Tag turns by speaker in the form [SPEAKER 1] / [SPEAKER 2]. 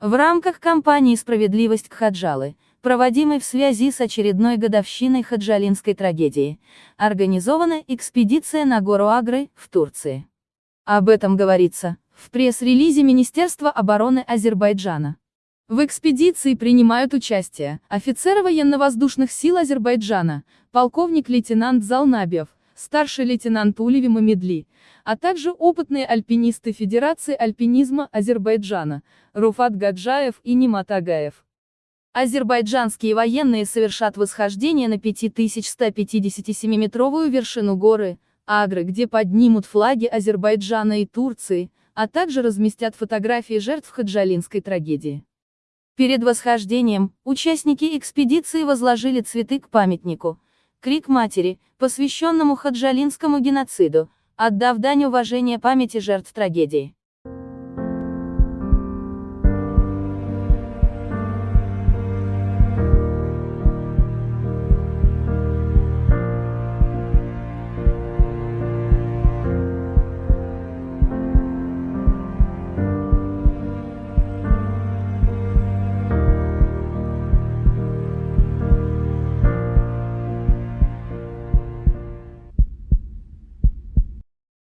[SPEAKER 1] В рамках кампании «Справедливость Кхаджалы», проводимой в связи с очередной годовщиной хаджалинской трагедии, организована экспедиция на гору Агры, в Турции. Об этом говорится в пресс-релизе Министерства обороны Азербайджана. В экспедиции принимают участие офицеры военно-воздушных сил Азербайджана, полковник-лейтенант Залнабев, старший лейтенант Улеви Мамедли, а также опытные альпинисты Федерации альпинизма Азербайджана, Руфат Гаджаев и Нимат Агаев. Азербайджанские военные совершат восхождение на 5157-метровую вершину горы, Агры, где поднимут флаги Азербайджана и Турции, а также разместят фотографии жертв хаджалинской трагедии. Перед восхождением, участники экспедиции возложили цветы к памятнику, Крик матери, посвященному хаджалинскому геноциду, отдав дань уважения памяти жертв трагедии.